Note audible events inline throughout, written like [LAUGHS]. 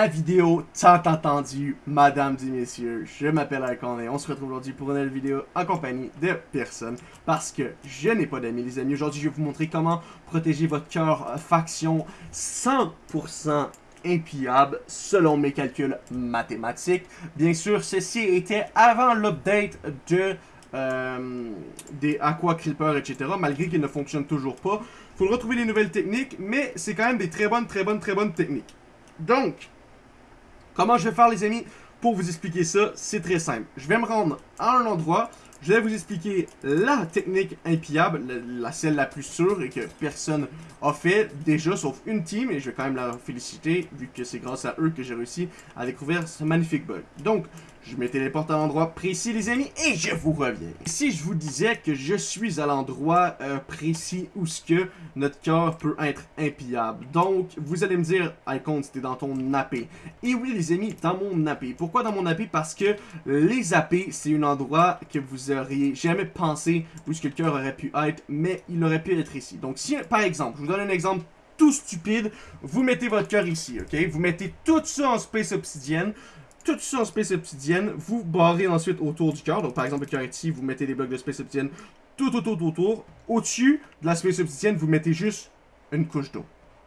la vidéo tant attendue, mesdames et messieurs. Je m'appelle Alcon et on se retrouve aujourd'hui pour une nouvelle vidéo en compagnie de personne parce que je n'ai pas d'amis les amis. Aujourd'hui je vais vous montrer comment protéger votre cœur euh, faction 100% impillable selon mes calculs mathématiques. Bien sûr, ceci était avant l'update de euh, des Aqua Creeper, etc. Malgré qu'ils ne fonctionnent toujours pas. Faut retrouver les nouvelles techniques, mais c'est quand même des très bonnes, très bonnes, très bonnes techniques. Donc, comment je vais faire les amis? Pour vous expliquer ça C'est très simple. Je vais me rendre à un endroit, je vais vous expliquer la technique impillable, la, celle la plus sûre et que personne a fait déjà, sauf une team, et je vais quand même la féliciter, vu que c'est grâce à eux que j'ai réussi à découvrir ce magnifique bug. Donc, je me téléporte à l'endroit précis, les amis, et je vous reviens. Si je vous disais que je suis à l'endroit euh, précis où ce que notre cœur peut être impillable. Donc, vous allez me dire, Icon, c'était dans ton AP. Et oui, les amis, dans mon AP. Pourquoi dans mon AP? Parce que les AP, c'est un endroit que vous auriez jamais pensé où ce que le cœur aurait pu être, mais il aurait pu être ici. Donc, si, par exemple, je vous donne un exemple tout stupide, vous mettez votre cœur ici, ok? Vous mettez tout ça en Space Obsidienne, tout ça en Space Obsidienne, vous barrez ensuite autour du cœur. Donc, par exemple, le cœur ici, vous mettez des blocs de Space Obsidienne tout autour, autour. Au-dessus de la Space Obsidienne, vous mettez juste une couche d'eau.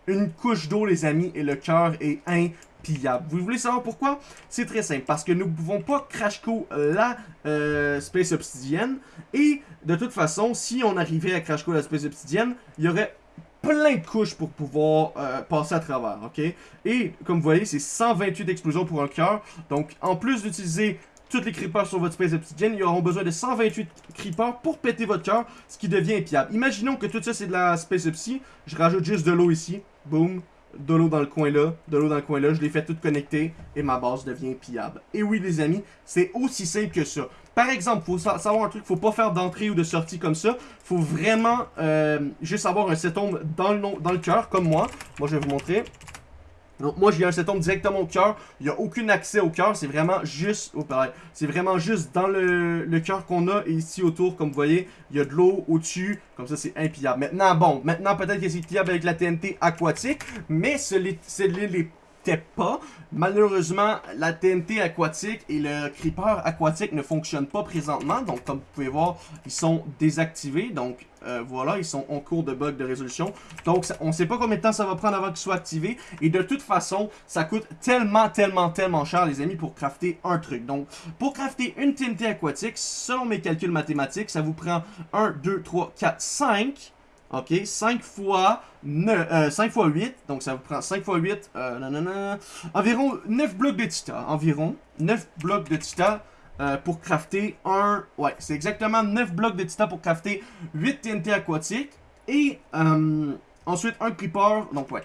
Une couche d'eau, les amis, et le cœur est impillable. Vous voulez savoir pourquoi? C'est très simple. Parce que nous ne pouvons pas crash la euh, Space Obsidienne. Et de toute façon, si on arrivait à crash la Space Obsidienne, il y aurait plein de couches pour pouvoir euh, passer à travers, ok? Et, comme vous voyez, c'est 128 explosions pour un cœur. Donc, en plus d'utiliser toutes les creepers sur votre space obsidienne, ils auront besoin de 128 creepers pour péter votre cœur, ce qui devient impiable. Imaginons que tout ça, c'est de la space obsi. Je rajoute juste de l'eau ici. Boom de l'eau dans le coin là, de l'eau dans le coin là, je les fais toutes connecter et ma base devient pillable. Et oui les amis, c'est aussi simple que ça. Par exemple, faut savoir un truc, faut pas faire d'entrée ou de sortie comme ça. Faut vraiment euh, juste avoir un setombe dans le, dans le cœur, comme moi. Moi je vais vous montrer. Donc moi j'ai un setombe directement au cœur, il n'y a aucun accès au cœur, c'est vraiment juste, oh, c'est vraiment juste dans le, cœur qu'on a et ici autour, comme vous voyez, il y a de l'eau au-dessus, comme ça c'est impillable. Maintenant bon, maintenant peut-être que c'est pillable avec la TNT aquatique, mais ce Malheureusement, la TNT aquatique et le creeper aquatique ne fonctionnent pas présentement. Donc, comme vous pouvez voir, ils sont désactivés. Donc, euh, voilà, ils sont en cours de bug de résolution. Donc, on sait pas combien de temps ça va prendre avant qu'ils soient activés. Et de toute façon, ça coûte tellement, tellement, tellement cher, les amis, pour crafter un truc. Donc, pour crafter une TNT aquatique, selon mes calculs mathématiques, ça vous prend 1, 2, 3, 4, 5 OK, 5 fois, 9, 5 euh, fois 8, donc ça vous prend 5 fois 8, euh, environ 9 blocs de tita, environ 9 blocs de tita euh, pour crafter un, ouais, c'est exactement 9 blocs de tita pour crafter 8 TNT aquatiques, et euh, ensuite un creeper, donc ouais,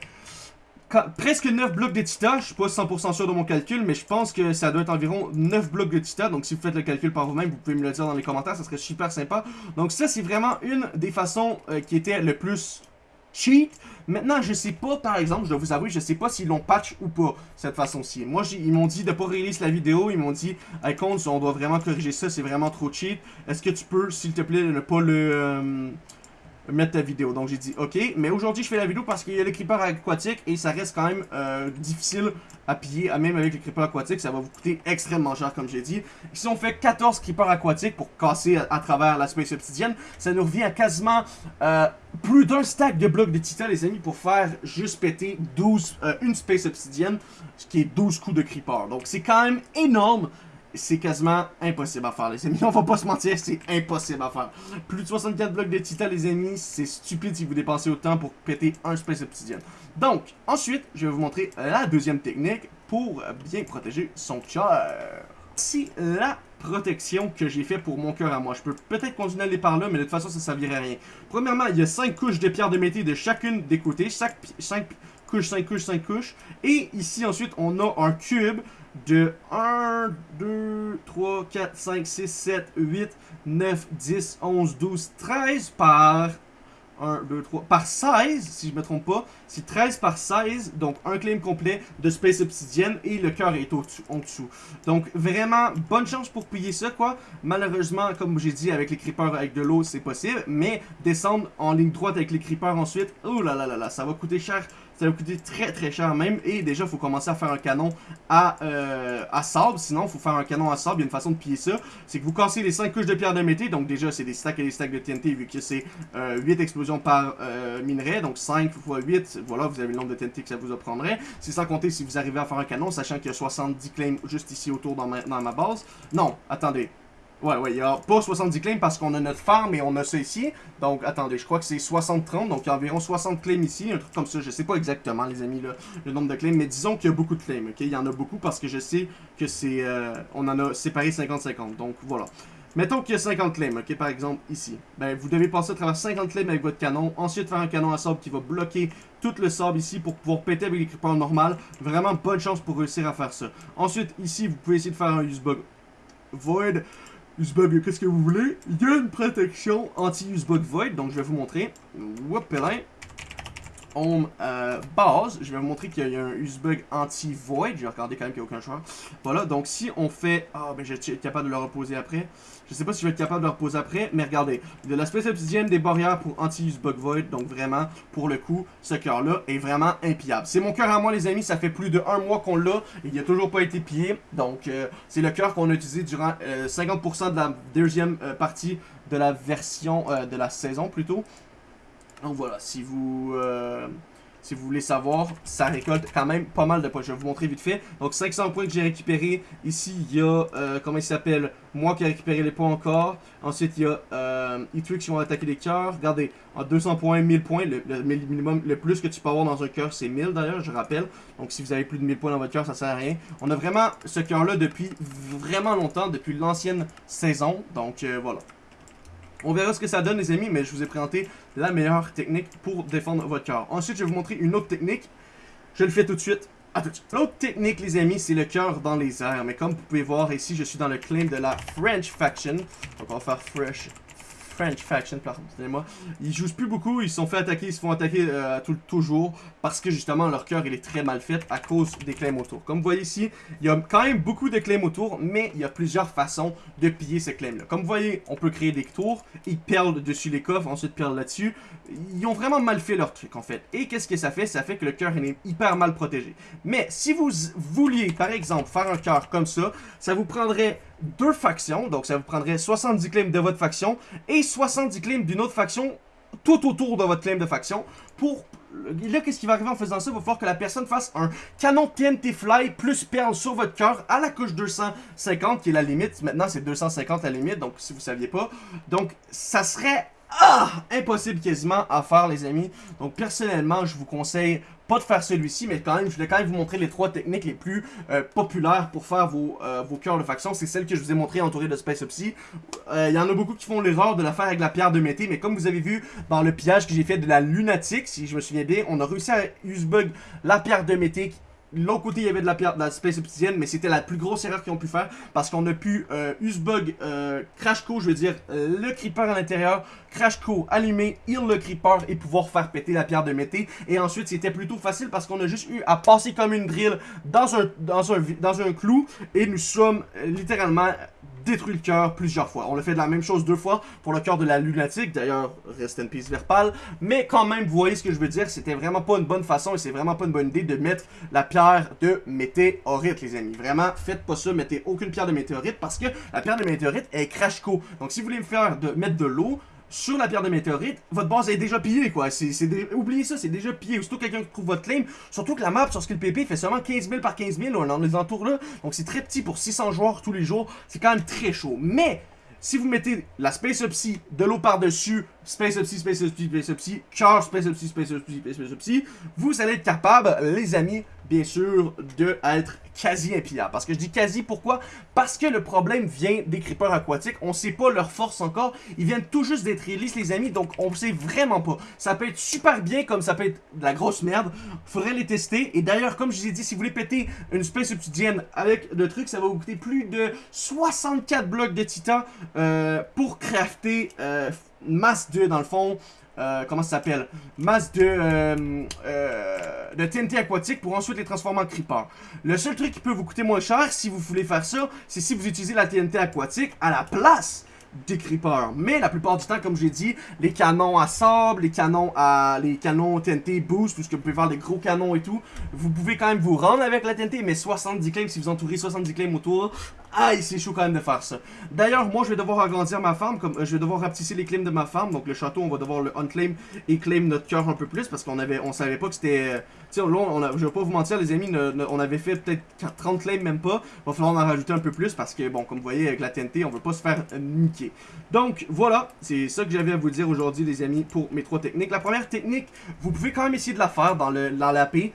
presque 9 blocs de tita, je suis pas 100% sûr de mon calcul, mais je pense que ça doit être environ 9 blocs de tita, donc si vous faites le calcul par vous-même, vous pouvez me le dire dans les commentaires, ça serait super sympa. Donc ça, c'est vraiment une des façons euh, qui était le plus cheat. Maintenant, je sais pas, par exemple, je dois vous avouer, je sais pas s'ils l'ont patch ou pas, cette façon-ci. Moi, ils m'ont dit de pas release la vidéo, ils m'ont dit, Icons, on doit vraiment corriger ça, c'est vraiment trop cheat. Est-ce que tu peux, s'il te plaît, ne pas le... Euh, mettre ta vidéo. Donc j'ai dit ok, mais aujourd'hui je fais la vidéo parce qu'il y a les creepers aquatiques et ça reste quand même euh, difficile à piller, même avec les creepers aquatiques, ça va vous coûter extrêmement cher comme j'ai dit. Si on fait 14 creepers aquatiques pour casser à, travers la space obsidienne, ça nous revient à quasiment euh, plus d'un stack de blocs de titan les amis pour faire juste péter 12, euh, une space obsidienne, ce qui est 12 coups de creeper. Donc c'est quand même énorme c'est quasiment impossible à faire, les amis. [LAUGHS] On va pas se mentir, c'est impossible à faire. Plus de 64 blocs de titan, les amis, c'est stupide si vous dépensez autant pour péter un Space Obsidian. Donc, ensuite, je vais vous montrer la deuxième technique pour bien protéger son cœur. C'est la protection que j'ai fait pour mon cœur à moi. Je peux peut-être continuer à aller par là, mais de toute façon, ça ne servirait à rien. Premièrement, il y a 5 couches de pierre de métier de chacune des côtés. Chaque 5 couches, 5 couches, 5 couches. Et ici, ensuite, on a un cube de 1, 2, 3, 4, 5, 6, 7, 8, 9, 10, 11, 12, 13 par 1, 2, 3, par 16, si je me trompe pas. C'est 13 par 16, donc un claim complet de Space Obsidian et le cœur est en dessous. Donc vraiment, bonne chance pour payer ça, quoi. Malheureusement, comme j'ai dit, avec les creepers avec de l'eau, c'est possible, mais descendre en ligne droite avec les creepers ensuite, oh là là là là, ça va coûter cher Ça va coûter très très cher même. Et déjà, il faut commencer à faire un canon à, euh, à sable. Sinon, il faut faire un canon à sable. Il y a une façon de piller ça. C'est que vous cassez les 5 couches de pierre de mété. Donc déjà, c'est des stacks et des stacks de TNT vu que c'est 8 euh, explosions par euh, minerai. Donc 5 x 8, voilà, vous avez le nombre de TNT que ça vous apprendrait. C'est sans compter si vous arrivez à faire un canon, sachant qu'il y a 70 claims juste ici autour dans dans ma base. Non, attendez. Ouais, ouais, il n'y a pas 70 claims parce qu'on a notre farm et on a ça ici. Donc, attendez, je crois que c'est 60-30, donc il y a environ 60 claims ici, un truc comme ça. Je sais pas exactement, les amis, là, le nombre de claims, mais disons qu'il y a beaucoup de claims, ok? Il y en a beaucoup parce que je sais que c'est... Euh, on en a séparé 50-50, donc voilà. Mettons qu'il y a 50 claims, ok, par exemple, ici. Ben, vous devez passer à travers 50 claims avec votre canon, ensuite faire un canon à sable qui va bloquer tout le sable ici pour pouvoir péter avec les creepers normal. Vraiment bonne chance pour réussir à faire ça. Ensuite, ici, vous pouvez essayer de faire un use bug void Usebug, qu'est-ce que vous voulez? Il y a une protection anti-Usebug Void, donc je vais vous montrer. Whoopelin. Euh, base, je vais vous montrer qu'il y a un Usebug anti-void. Je vais regarder quand même qu'il n'y a aucun choix. Voilà, donc si on fait... Ah, ben je vais être capable de le reposer après. Je sais pas si je vais être capable de le reposer après, mais regardez. De la Space des barrières pour anti-Usebug void. Donc vraiment, pour le coup, ce cœur-là est vraiment impillable. C'est mon cœur à moi, les amis. Ça fait plus de un mois qu'on l'a et il n'a toujours pas été pillé. Donc, euh, c'est le cœur qu'on a utilisé durant 50% euh, de la deuxième partie de la version, de la saison plutôt. Donc voilà, si vous, euh, si vous voulez savoir, ça récolte quand même pas mal de points. Je vais vous montrer vite fait. Donc 500 points que j'ai récupéré. Ici, il y a, euh, comment il s'appelle, moi qui ai récupéré les points encore. Ensuite, il y a euh, qui vont attaquer les cœurs. Regardez, en 200 points, 1000 points. Le, minimum, le plus que tu peux avoir dans un cœur, c'est 1000 d'ailleurs, je rappelle. Donc si vous avez plus de 1000 points dans votre cœur, ça sert à rien. On a vraiment ce cœur-là depuis vraiment longtemps, depuis l'ancienne saison. Donc euh, voilà. On verra ce que ça donne les amis, mais je vous ai présenté la meilleure technique pour défendre votre cœur. Ensuite, je vais vous montrer une autre technique. Je le fais tout de suite. À tout de suite. L'autre technique, les amis, c'est le cœur dans les airs. Mais comme vous pouvez voir ici, je suis dans le claim de la French Faction. Donc on va faire Fresh French Faction, pardon, moi Ils jouent plus beaucoup, ils se sont fait attaquer, ils se font attaquer euh, tout, toujours parce que justement leur cœur il est très mal fait à cause des claims autour. Comme vous voyez ici, il y a quand même beaucoup de claims autour, mais il y a plusieurs façons de piller ces claims là. Comme vous voyez, on peut créer des tours, ils perlent dessus les coffres, ensuite perlent là-dessus. Ils ont vraiment mal fait leur truc en fait. Et qu'est-ce que ça fait? Ça fait que le cœur est hyper mal protégé. Mais si vous vouliez par exemple faire un cœur comme ça, ça vous prendrait deux factions, donc ça vous prendrait 70 claims de votre faction et 70 claims d'une autre faction tout autour de votre claim de faction pour... Là, qu'est-ce qui va arriver en faisant ça? Il va falloir que la personne fasse un canon TNT Fly plus perle sur votre cœur à la couche 250, qui est la limite. Maintenant, c'est 250 la limite, donc si vous saviez pas. Donc, ça serait ah, impossible quasiment à faire les amis. Donc personnellement, je vous conseille pas de faire celui-ci, mais quand même, je voulais quand même vous montrer les trois techniques les plus euh, populaires pour faire vos, euh, vos cœurs de faction. C'est celle que je vous ai montré entourée de Space Opsy. Euh, il y en a beaucoup qui font l'erreur de la faire avec la pierre de mété, mais comme vous avez vu dans le pillage que j'ai fait de la lunatique, si je me souviens bien, on a réussi à use-bug la pierre de mété L'autre côté, il y avait de la pierre, de la Space Obsidienne, mais c'était la plus grosse erreur qu'ils ont pu faire parce qu'on a pu euh, Usbug, euh, Crash Co, je veux dire, le Creeper à l'intérieur, Crash Co allumer, heal le Creeper et pouvoir faire péter la pierre de mété. Et ensuite, c'était plutôt facile parce qu'on a juste eu à passer comme une drill dans un, dans un, dans un clou et nous sommes euh, littéralement détruit le cœur plusieurs fois. On a fait de la même chose deux fois pour le cœur de la lunatique, d'ailleurs, rest in peace Verpal, mais quand même, vous voyez ce que je veux dire, c'était vraiment pas une bonne façon et c'est vraiment pas une bonne idée de mettre la pierre de météorite, les amis. Vraiment, faites pas ça, mettez aucune pierre de météorite parce que la pierre de météorite est crash co. Donc si vous voulez me faire de, mettre de l'eau, sur la pierre de météorite, votre base est déjà pillée, quoi. C'est, Oubliez ça, c'est déjà pillé. Surtout quelqu'un qui trouve votre claim, surtout que la map sur Skill PP fait seulement 15 000 par 15 000, dans les entours là. Donc c'est très petit pour 600 joueurs tous les jours. C'est quand même très chaud. Mais, si vous mettez la Space Upsy, de l'eau par-dessus, Space Upsy, Space Upsy, Space Upsy, Charge, Space Upsy, Space Upsy, Space Upsy, vous allez être capable, les amis, bien sûr, de être quasi impillable. Parce que je dis quasi, pourquoi? Parce que le problème vient des creepers aquatiques. On sait pas leur force encore. Ils viennent tout juste d'être release, les amis, donc on sait vraiment pas. Ça peut être super bien, comme ça peut être de la grosse merde. Faudrait les tester. Et d'ailleurs, comme je vous ai dit, si vous voulez péter une space obsidienne avec le truc, ça va vous coûter plus de 64 blocs de titan euh, pour crafter euh, masse 2 dans le fond. Euh, comment ça s'appelle? Masse de, euh, euh, TNT aquatique pour ensuite les transformer en creeper. Le seul truc qui peut vous coûter moins cher si vous voulez faire ça, c'est si vous utilisez la TNT aquatique à la place des creepers. Mais la plupart du temps, comme j'ai dit, les canons à sable, les canons à les canons TNT boost, tout ce que vous pouvez faire des gros canons et tout, vous pouvez quand même vous rendre avec la TNT, mais 70 claims, si vous entourez 70 claims autour, aïe, c'est chaud quand même de faire ça. D'ailleurs, moi, je vais devoir agrandir ma farm, comme euh, je vais devoir rapetisser les claims de ma farm, donc le château, on va devoir le unclaim et claim notre cœur un peu plus, parce qu'on avait, on savait pas que c'était... Euh, tu sais, là, on je vais pas vous mentir, les amis, on avait fait peut-être 30 claims, même pas. Va falloir en rajouter un peu plus, parce que, bon, comme vous voyez, avec la TNT, on veut pas se faire niquer. Donc, voilà, c'est ça que j'avais à vous dire aujourd'hui, les amis, pour mes trois techniques. La première technique, vous pouvez quand même essayer de la faire dans, le, la paix.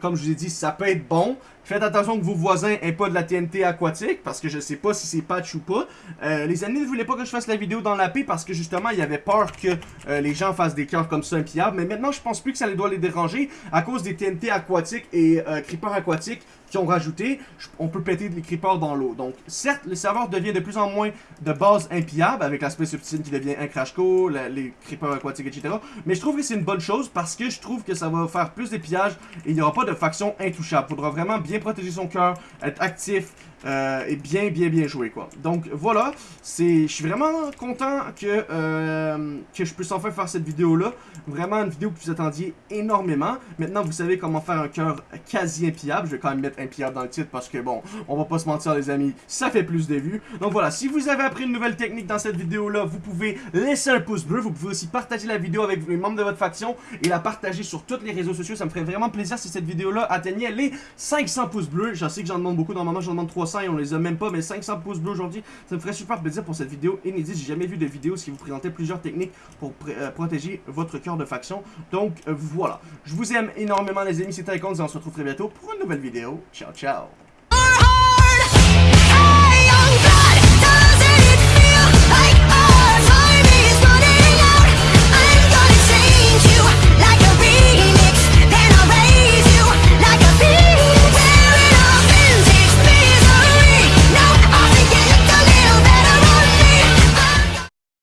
Comme je vous ai dit, ça peut être bon. Faites attention que vos voisins aient pas de la TNT aquatique, parce que je sais pas si c'est patch ou pas. Euh, les amis ne voulaient pas que je fasse la vidéo dans la paix, parce que justement, il y avait peur que euh, les gens fassent des cœurs comme ça impillables. Mais maintenant, je pense plus que ça les doit les déranger, à cause des TNT aquatiques et euh, creepers aquatiques qui ont rajouté, on peut péter des creepers dans l'eau. Donc, certes, le serveur devient de plus en moins de base impiable, avec l'aspect subtil qui devient un crash co, les creepers aquatiques, etc. Mais je trouve que c'est une bonne chose, parce que je trouve que ça va faire plus de pillages, et il n'y aura pas de faction intouchable. Faudra vraiment bien protéger son cœur, être actif, euh, et bien, bien, bien joué, quoi. Donc, voilà, je suis vraiment content que, euh, que je puisse enfin faire cette vidéo-là. Vraiment une vidéo que vous attendiez énormément. Maintenant, vous savez comment faire un cœur quasi impiable. Je vais quand même mettre impiable dans le titre parce que, bon, on va pas se mentir, les amis, ça fait plus de vues. Donc, voilà, si vous avez appris une nouvelle technique dans cette vidéo-là, vous pouvez laisser un pouce bleu. Vous pouvez aussi partager la vidéo avec les membres de votre faction et la partager sur tous les réseaux sociaux. Ça me ferait vraiment plaisir si cette vidéo-là atteignait les 500 pouces bleus. Je sais que j'en demande beaucoup, normalement j'en demande 300 et on les a même pas, mais 500 pouces bleus aujourd'hui, ça me ferait super plaisir pour cette vidéo inédite. J'ai jamais vu de vidéo qui vous présentait plusieurs techniques pour euh, protéger votre cœur de faction. Donc euh, voilà, je vous aime énormément les amis, c'était Icons et on se retrouve très bientôt pour une nouvelle vidéo. Ciao ciao